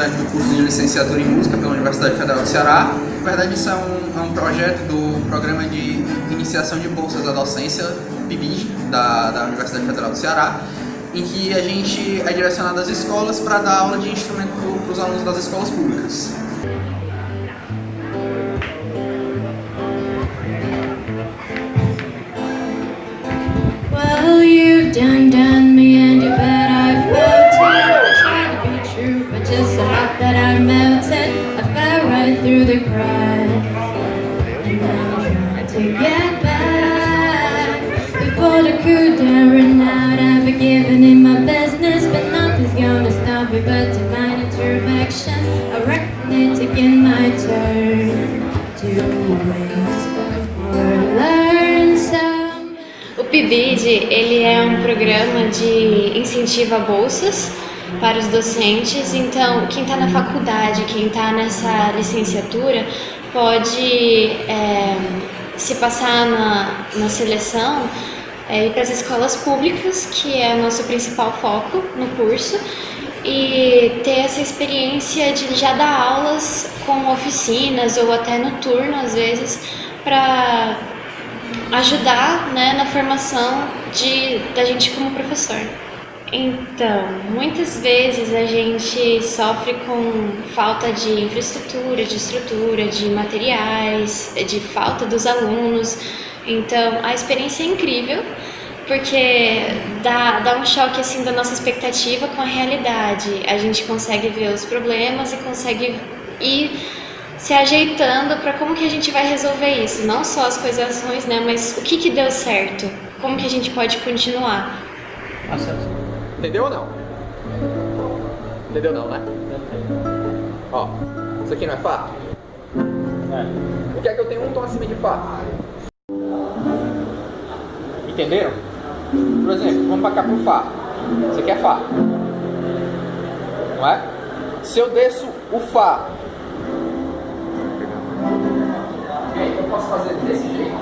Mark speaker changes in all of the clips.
Speaker 1: Do curso de licenciatura em música pela Universidade Federal do Ceará. Na verdade, isso é um, é um projeto do Programa de Iniciação de Bolsas da Docência, PIBID, da, da Universidade Federal do Ceará, em que a gente é direcionado às escolas para dar aula de instrumento para os alunos das escolas públicas.
Speaker 2: Well, you've done done but intervention. My turn to.
Speaker 3: O PIBID ele é um programa de incentivo a bolsas para os docentes, então quem está na faculdade, quem está nessa licenciatura pode é, se passar na, na seleção é, ir para as escolas públicas, que é o nosso principal foco no curso, e ter essa experiência de já dar aulas com oficinas ou até no turno às vezes para ajudar né, na formação de, da gente como professor. Então, muitas vezes a gente sofre com falta de infraestrutura, de estrutura, de materiais, de falta dos alunos. Então, a experiência é incrível, porque dá, dá um choque assim da nossa expectativa com a realidade. A gente consegue ver os problemas e consegue ir se ajeitando para como que a gente vai resolver isso, não só as coisas ruins, né, mas o que que deu certo, como que a gente pode continuar.
Speaker 4: Entendeu ou não? Entendeu não, né? Ó, isso aqui não é Fá? É. Por que é que eu tenho um tom acima de Fá? Entenderam? Por exemplo, vamos pra cá pro Fá. Isso aqui é Fá. Não é? Se eu desço o Fá Ok, eu posso fazer desse jeito.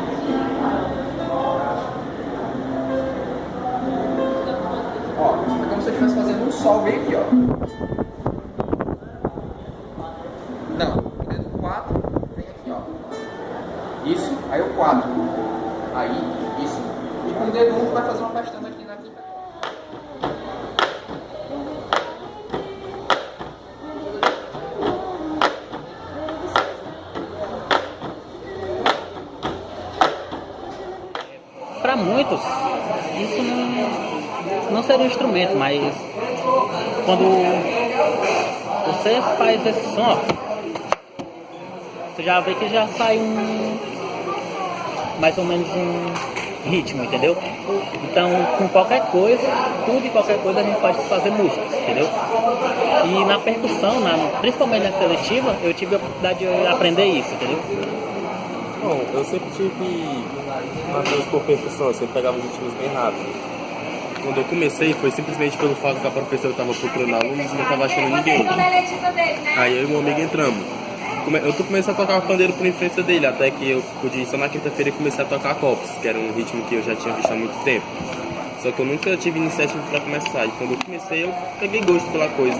Speaker 4: Ó, é como se eu estivesse fazendo um sol bem aqui, ó. Não, o dedo 4 vem aqui, ó. Isso, aí o 4. Aí, isso. O dedo 1 um, vai fazer uma pestana aqui na quinta.
Speaker 5: Para muitos, isso não, não seria um instrumento, mas quando você faz esse som, você já vê que já sai um mais ou menos um ritmo, entendeu? Então, com qualquer coisa, tudo e qualquer coisa a gente pode fazer música, entendeu? E na percussão, na, principalmente na seletiva, eu tive a oportunidade de aprender isso, entendeu?
Speaker 6: Bom, eu sempre tive uma coisa por percussão, eu sempre pegava os ritmos bem rápido. Quando eu comecei foi simplesmente pelo fato que a professora estava procurando alunos e não estava achando ninguém. Aí eu e meu amigo entramos. Eu comecei a tocar pandeiro por influência dele, até que eu pude só na quinta-feira comecei a tocar copos, que era um ritmo que eu já tinha visto há muito tempo. Só que eu nunca tive iniciativa para começar, e quando eu comecei eu peguei gosto pela coisa.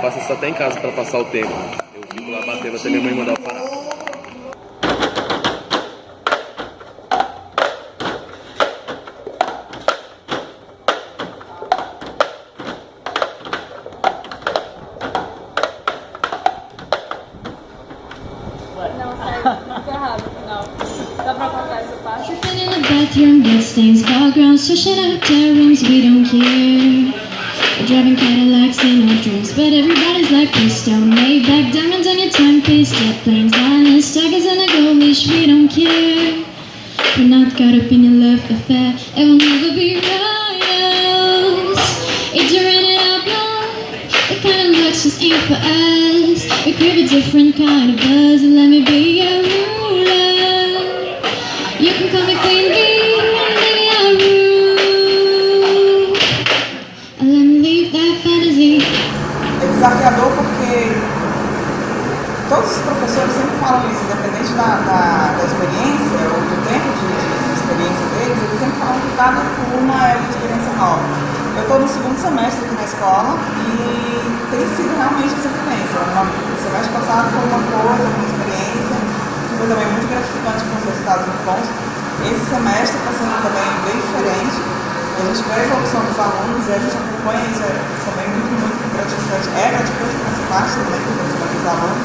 Speaker 6: Faço isso até em casa para passar o tempo. Eu fico lá batendo até minha mãe mandar eu parar.
Speaker 2: Tripping in the bathroom, bloodstains, backgrounds, swishing out hotel rooms, we don't care. We're driving Cadillacs in our dreams, but everybody's like, please don't Maybach, diamonds on your timepiece, jet planes, diamonds, tigers and a gold leash, we don't care. We're not caught up in your love affair, it will never be royals. A different kind of buzz, and let me be ruler. You can call me queen bee, rule. And let me leave that fantasy.
Speaker 7: É desafiador porque todos os professores sempre falam isso, independente da, da, da experiência ou do tempo de, de experiência deles, eles sempre falam que cada turma é uma experiência nova. Eu estou no segundo semestre aqui na escola e tem sido realmente essa experiência. O semestre passado foi uma coisa, uma experiência, que foi também muito gratificante com os resultados muito bons. Esse semestre está sendo também bem diferente. A gente vê a evolução dos alunos e a gente acompanha isso, é também muito, muito gratificante. É gratificante para essa parte também, desenvolvimento dos alunos.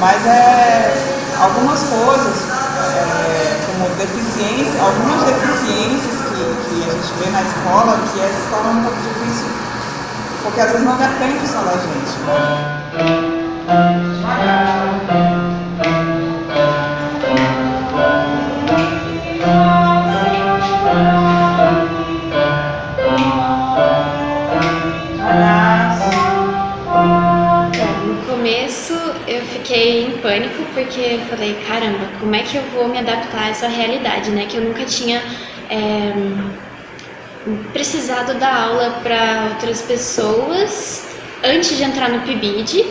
Speaker 7: Mas é algumas coisas, é, como deficiência, algumas deficiências que, a gente vê na escola, que é, se torna um pouco difícil, porque às vezes não depende só da gente.
Speaker 3: Eu fiquei em pânico porque eu falei, caramba, como é que eu vou me adaptar a essa realidade, né? Que eu nunca tinha é, precisado dar aula para outras pessoas antes de entrar no PIBID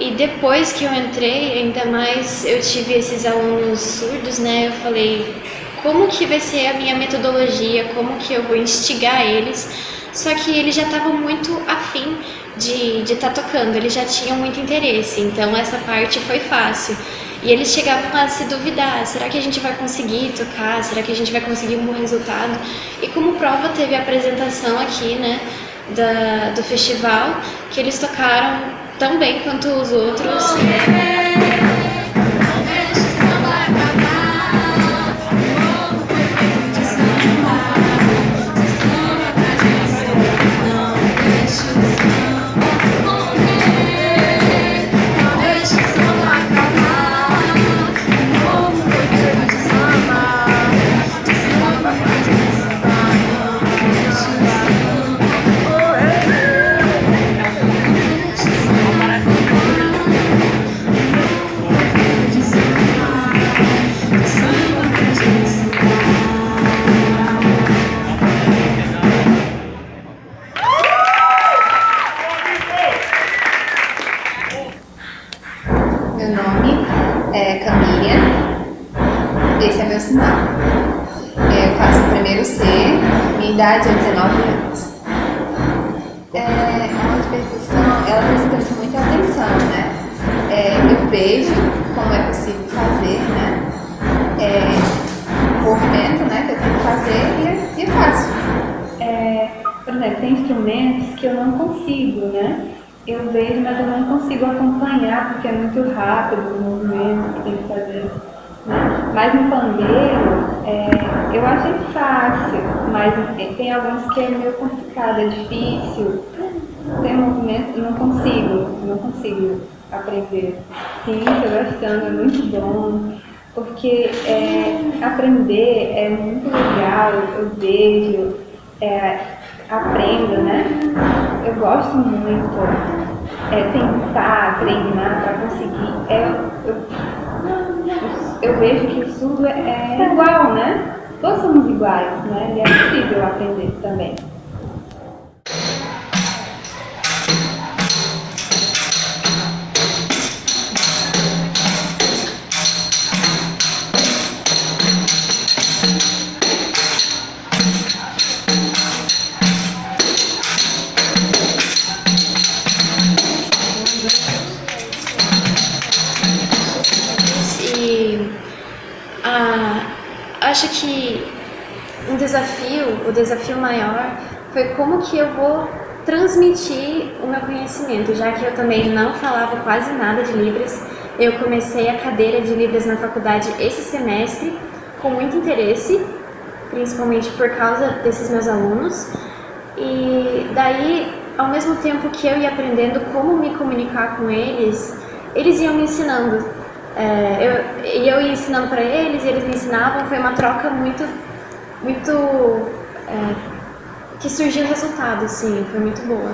Speaker 3: e depois que eu entrei, ainda mais eu tive esses alunos surdos, né? Eu falei, como que vai ser a minha metodologia, como que eu vou instigar eles. Só que eles já estavam muito afim de estar tá tocando, eles já tinham muito interesse, então essa parte foi fácil. E eles chegavam a se duvidar, será que a gente vai conseguir tocar, será que a gente vai conseguir um bom resultado? E como prova teve a apresentação aqui, né, da, do festival, que eles tocaram tão bem quanto os outros.
Speaker 8: Eu faço o primeiro C, minha idade é 19 anos. É, a aula de percussão, ela precisa prestar muita atenção, né? É, eu vejo como é possível fazer, né? É, o movimento né, que eu tenho que fazer e, e faço.
Speaker 9: É, por exemplo, tem instrumentos que eu não consigo, né? Eu vejo, mas eu não consigo acompanhar porque é muito rápido o movimento que tem que fazer. Mas no pandeiro, é, eu achei fácil, mas tem alguns que é meio complicado, é difícil. Tem movimentos, não consigo, não consigo aprender. Sim, estou gostando, é muito bom porque é, aprender é muito legal, eu vejo, é, aprendo, né? Eu gosto muito é, tentar treinar para conseguir. É, eu, eu vejo que o surdo é, é igual, né? Todos somos iguais, né? E é possível aprender também.
Speaker 3: Acho que um desafio, o desafio maior, foi como que eu vou transmitir o meu conhecimento, já que eu também não falava quase nada de Libras. Eu comecei a cadeira de Libras na faculdade esse semestre com muito interesse, principalmente por causa desses meus alunos. E daí, ao mesmo tempo que eu ia aprendendo como me comunicar com eles, eles iam me ensinando. É, eu, e eu ia ensinando para eles, e eles me ensinavam, foi uma troca muito, muito, é, que surgiu resultado, sim, foi muito boa.